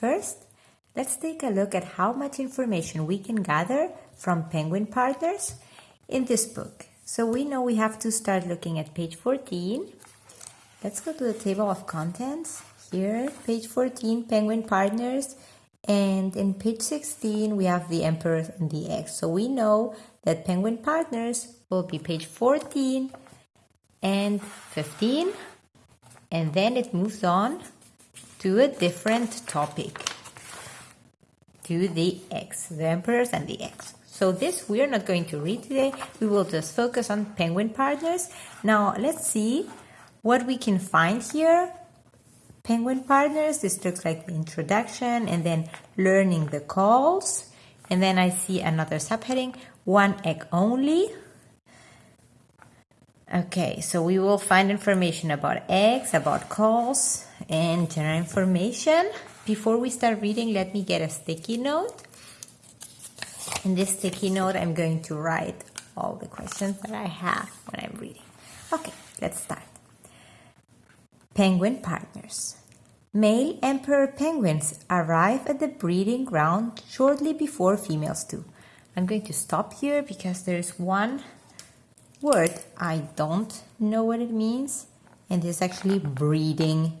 First, let's take a look at how much information we can gather from penguin partners in this book. So we know we have to start looking at page 14. Let's go to the table of contents. Here, page 14, penguin partners. And in page 16, we have the emperor and the eggs. So we know that penguin partners will be page 14 and 15. And then it moves on to a different topic, to the eggs, the emperors and the eggs. So this we are not going to read today. We will just focus on penguin partners. Now let's see what we can find here. Penguin partners, this looks like the introduction and then learning the calls. And then I see another subheading, one egg only. Okay, so we will find information about eggs, about calls, and general information. Before we start reading, let me get a sticky note. In this sticky note, I'm going to write all the questions that I have when I'm reading. Okay, let's start. Penguin partners. Male emperor penguins arrive at the breeding ground shortly before females do. I'm going to stop here because there's one word I don't know what it means and it's actually breeding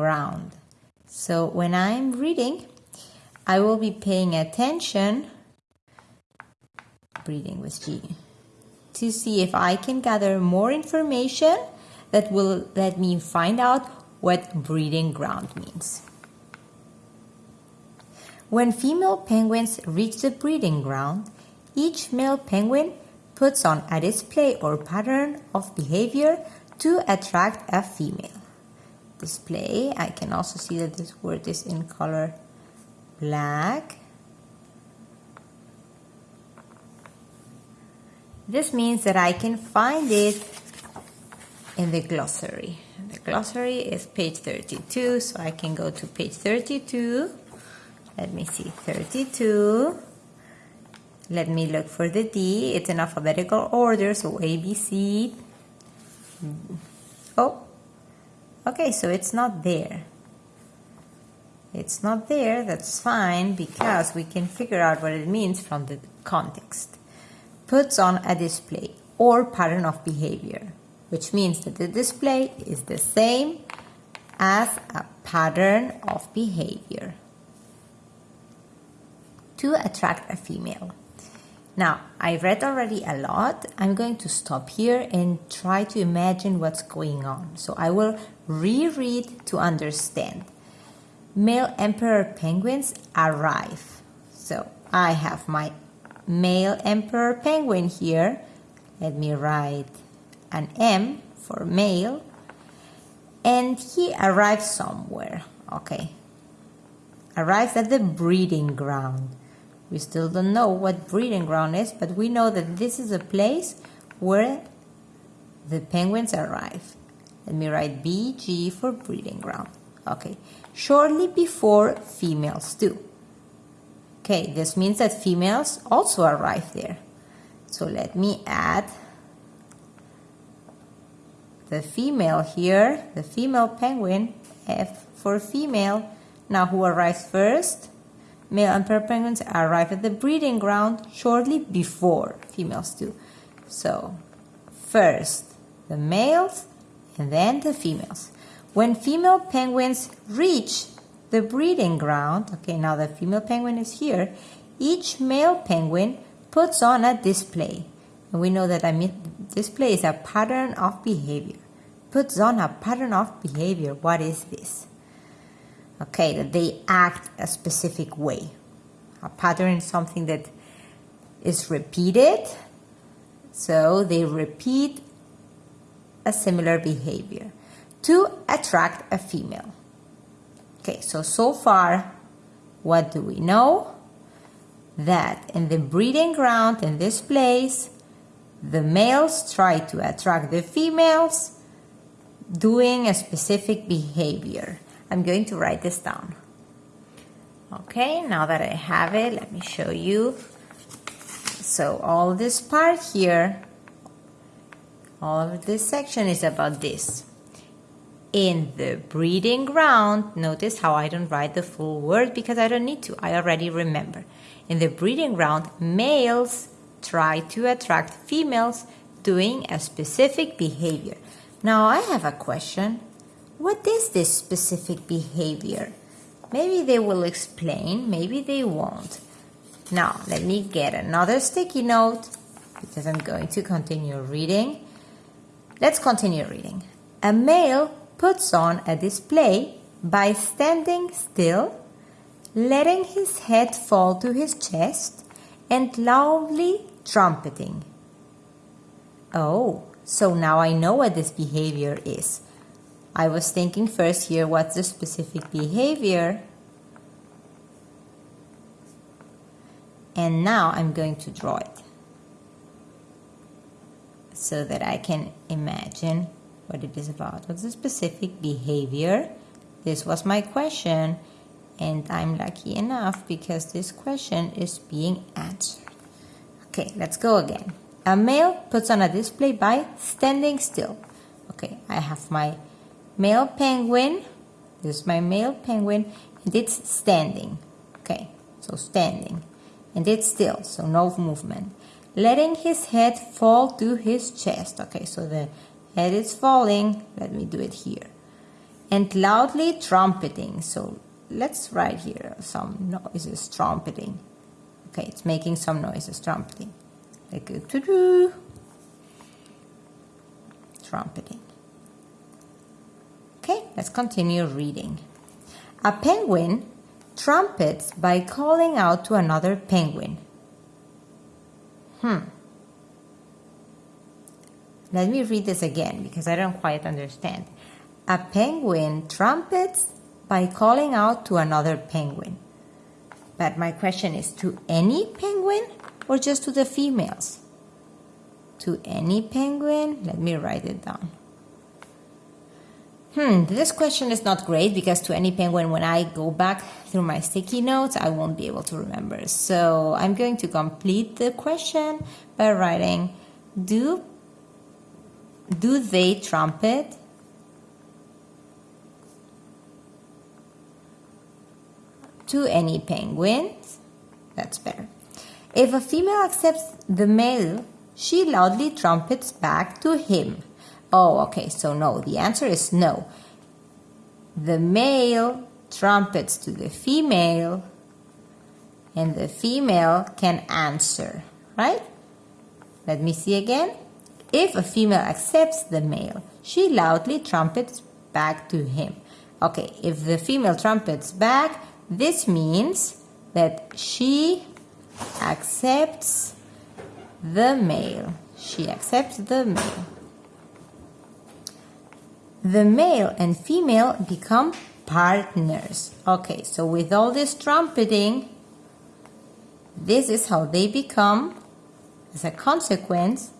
ground. So when I'm reading, I will be paying attention, breathing with G, to see if I can gather more information that will let me find out what breeding ground means. When female penguins reach the breeding ground, each male penguin puts on a display or pattern of behavior to attract a female. Display, I can also see that this word is in color black. This means that I can find it in the glossary. The glossary is page 32, so I can go to page 32. Let me see, 32. Let me look for the D. It's in alphabetical order, so A, B, C. Oh, okay, so it's not there it's not there, that's fine because we can figure out what it means from the context. Puts on a display or pattern of behavior, which means that the display is the same as a pattern of behavior to attract a female. Now, I read already a lot. I'm going to stop here and try to imagine what's going on. So I will reread to understand male emperor penguins arrive. So I have my male emperor penguin here. Let me write an M for male. And he arrives somewhere. Okay. Arrives at the breeding ground. We still don't know what breeding ground is, but we know that this is a place where the penguins arrive. Let me write BG for breeding ground. Okay, shortly before females do. Okay, this means that females also arrive there. So let me add the female here, the female penguin, F for female. Now who arrives first? Male emperor penguins arrive at the breeding ground shortly before females do. So first the males and then the females. When female penguins reach the breeding ground, okay, now the female penguin is here, each male penguin puts on a display. And we know that I mean display is a pattern of behavior. Puts on a pattern of behavior. What is this? Okay, that they act a specific way. A pattern is something that is repeated. So they repeat a similar behavior to attract a female. Okay, so, so far, what do we know? That in the breeding ground in this place, the males try to attract the females doing a specific behavior. I'm going to write this down. Okay, now that I have it, let me show you. So all this part here, all of this section is about this In the breeding ground, notice how I don't write the full word because I don't need to. I already remember. In the breeding ground, males try to attract females doing a specific behavior. Now I have a question. What is this specific behavior? Maybe they will explain, maybe they won't. Now, let me get another sticky note because I'm going to continue reading. Let's continue reading. A male puts on a display by standing still, letting his head fall to his chest, and loudly trumpeting. Oh, so now I know what this behavior is. I was thinking first here what's the specific behavior and now I'm going to draw it so that I can imagine what it is about. What's the specific behavior? This was my question and I'm lucky enough because this question is being answered. Okay, let's go again. A male puts on a display by standing still. Okay, I have my male penguin. This is my male penguin and it's standing. Okay, so standing and it's still, so no movement. Letting his head fall to his chest. Okay, so the head is falling. Let me do it here. And loudly trumpeting. So let's write here some noises trumpeting. Okay, it's making some noises trumpeting. Like a to-do. Trumpeting. Okay, let's continue reading. A penguin trumpets by calling out to another penguin. Hmm. Let me read this again because I don't quite understand. A penguin trumpets by calling out to another penguin. But my question is to any penguin or just to the females? To any penguin? Let me write it down. Hmm, this question is not great because to any penguin, when I go back through my sticky notes, I won't be able to remember. So I'm going to complete the question by writing, do, do they trumpet? To any penguins? That's better. If a female accepts the male, she loudly trumpets back to him. Oh, okay, so no. The answer is no. The male trumpets to the female and the female can answer, right? Let me see again. If a female accepts the male, she loudly trumpets back to him. Okay, if the female trumpets back, this means that she accepts the male. She accepts the male the male and female become partners. Okay, so with all this trumpeting, this is how they become as a consequence.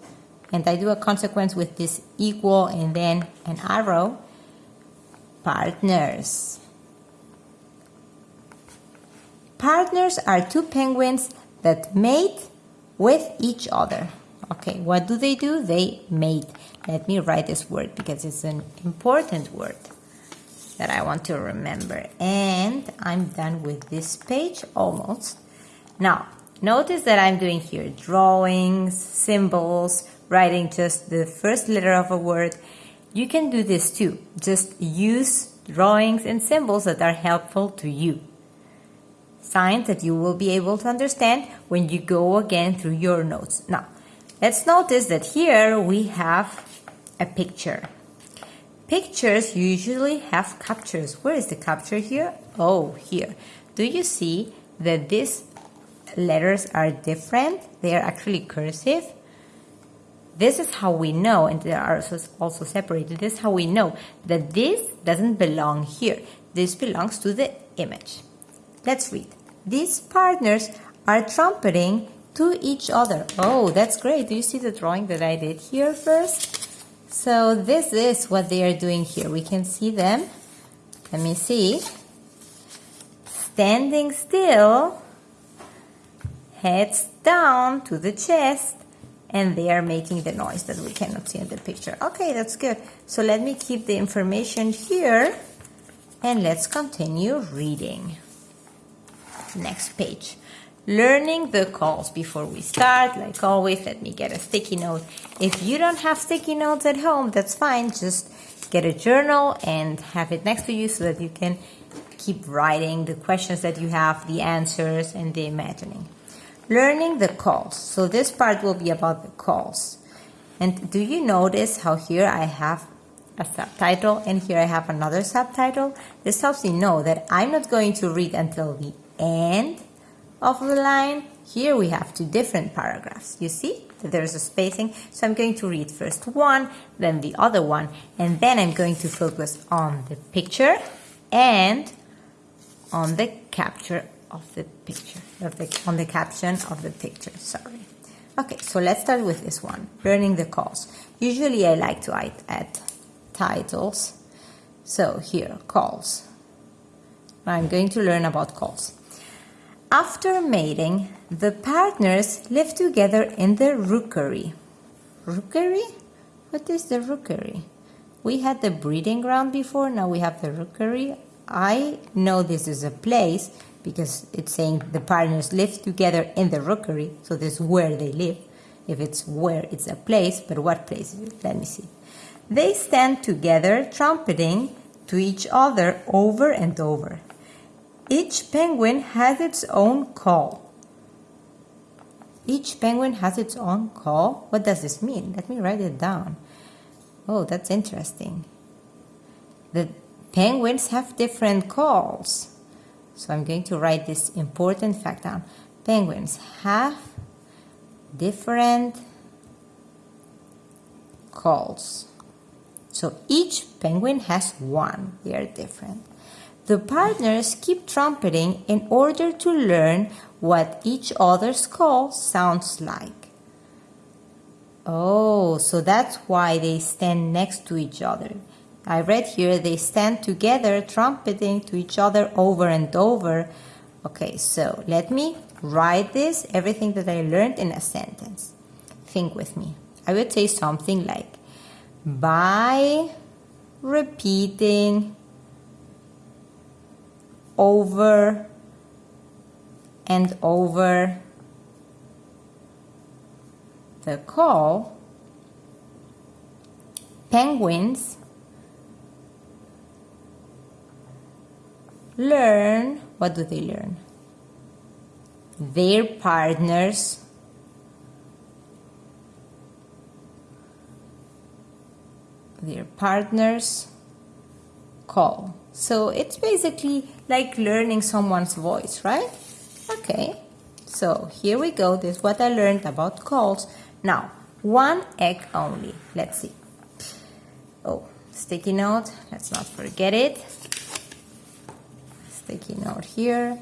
And I do a consequence with this equal and then an arrow. Partners. Partners are two penguins that mate with each other. Okay, what do they do? They mate. Let me write this word because it's an important word that I want to remember. And I'm done with this page almost. Now, notice that I'm doing here drawings, symbols, writing just the first letter of a word. You can do this too. Just use drawings and symbols that are helpful to you. Signs that you will be able to understand when you go again through your notes. Now, Let's notice that here we have a picture. Pictures usually have captures. Where is the capture here? Oh, here. Do you see that these letters are different? They are actually cursive. This is how we know, and they are also separated, this is how we know that this doesn't belong here. This belongs to the image. Let's read. These partners are trumpeting to each other. Oh, that's great. Do you see the drawing that I did here first? So this is what they are doing here. We can see them. Let me see. Standing still, heads down to the chest, and they are making the noise that we cannot see in the picture. Okay, that's good. So let me keep the information here and let's continue reading. Next page. Learning the calls. Before we start, like always, let me get a sticky note. If you don't have sticky notes at home, that's fine. Just get a journal and have it next to you so that you can keep writing the questions that you have, the answers, and the imagining. Learning the calls. So this part will be about the calls. And do you notice how here I have a subtitle and here I have another subtitle? This helps me know that I'm not going to read until the end of the line. Here we have two different paragraphs. You see that there's a spacing. So I'm going to read first one, then the other one, and then I'm going to focus on the picture and on the capture of the picture, on the caption of the picture, sorry. Okay, so let's start with this one, learning the calls. Usually I like to add titles. So here, calls. I'm going to learn about calls. After mating, the partners live together in the rookery. Rookery? What is the rookery? We had the breeding ground before, now we have the rookery. I know this is a place because it's saying the partners live together in the rookery, so this is where they live. If it's where, it's a place, but what place? Let me see. They stand together, trumpeting to each other over and over. Each penguin has its own call. Each penguin has its own call? What does this mean? Let me write it down. Oh, that's interesting. The penguins have different calls. So I'm going to write this important fact down. Penguins have different calls. So each penguin has one. They are different. The partners keep trumpeting in order to learn what each other's call sounds like. Oh, so that's why they stand next to each other. I read here they stand together trumpeting to each other over and over. Okay, so let me write this, everything that I learned in a sentence. Think with me. I would say something like, by repeating over and over the call, penguins learn, what do they learn? Their partners their partners call. So it's basically like learning someone's voice, right? Okay, so here we go. This is what I learned about calls. Now, one egg only. Let's see. Oh, sticky note. Let's not forget it sticky note here.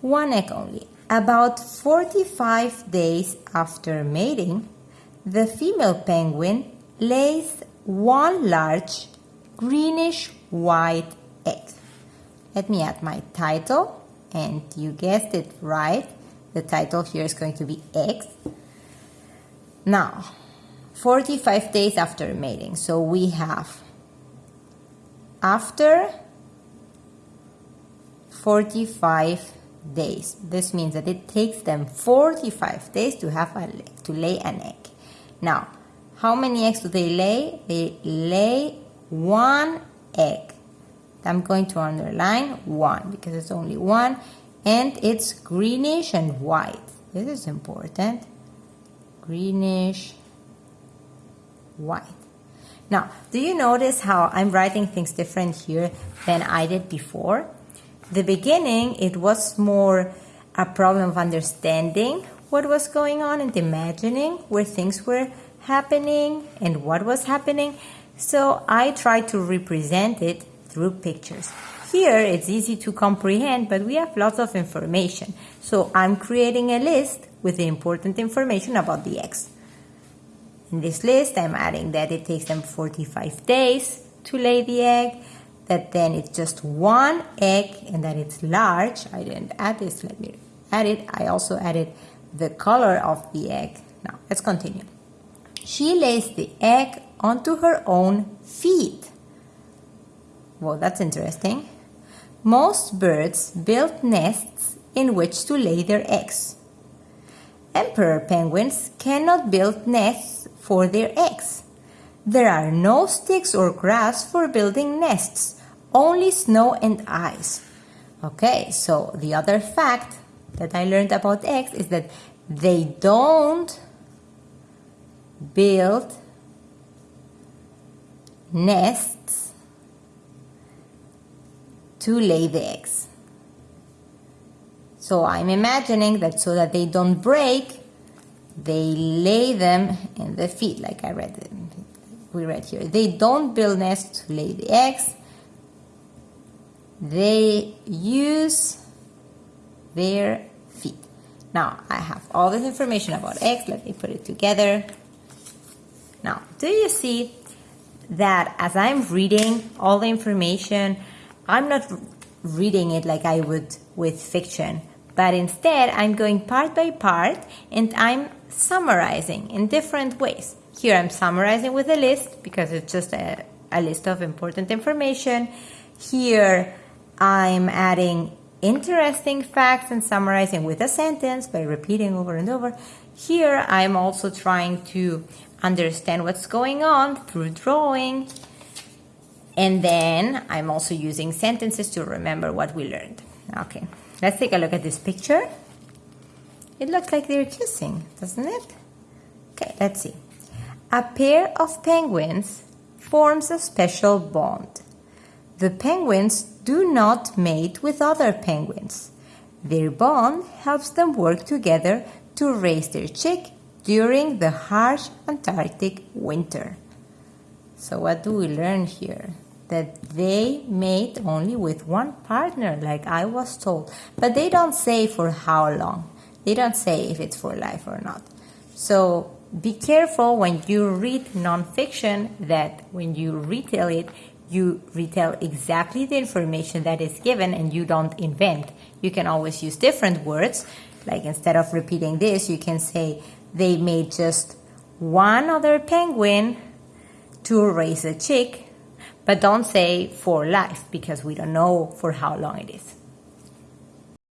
One egg only. About 45 days after mating, the female penguin lays one large greenish white egg. Let me add my title and you guessed it right. The title here is going to be eggs. Now, 45 days after mating. So we have after 45 days. This means that it takes them 45 days to have a, to lay an egg. Now, how many eggs do they lay? They lay one egg. I'm going to underline one because it's only one and it's greenish and white. This is important. Greenish white. Now, do you notice how I'm writing things different here than I did before? the beginning, it was more a problem of understanding what was going on and imagining where things were happening and what was happening. So I tried to represent it through pictures. Here it's easy to comprehend, but we have lots of information. So I'm creating a list with the important information about the eggs. In this list, I'm adding that it takes them 45 days to lay the egg, that then it's just one egg and that it's large. I didn't add this, let me add it. I also added the color of the egg Now, let's continue. She lays the egg onto her own feet. Well, that's interesting. Most birds build nests in which to lay their eggs. Emperor penguins cannot build nests for their eggs. There are no sticks or grass for building nests, only snow and ice. Okay, so the other fact that I learned about eggs is that they don't build nests to lay the eggs. So I'm imagining that so that they don't break, they lay them in the feet, like I read, we read here. They don't build nests to lay the eggs. They use their feet. Now I have all this information about eggs. Let me put it together. Now, do you see that as I'm reading all the information, I'm not reading it like I would with fiction but instead I'm going part by part and I'm summarizing in different ways. Here I'm summarizing with a list because it's just a, a list of important information. Here I'm adding interesting facts and summarizing with a sentence by repeating over and over. Here I'm also trying to understand what's going on through drawing. And then I'm also using sentences to remember what we learned. Okay. Let's take a look at this picture. It looks like they're kissing, doesn't it? Okay, let's see. A pair of penguins forms a special bond. The penguins do not mate with other penguins. Their bond helps them work together to raise their chick during the harsh Antarctic winter. So what do we learn here? that they mate only with one partner, like I was told. But they don't say for how long. They don't say if it's for life or not. So be careful when you read nonfiction that when you retell it, you retell exactly the information that is given and you don't invent. You can always use different words. Like instead of repeating this, you can say they made just one other penguin to raise a chick but don't say for life because we don't know for how long it is.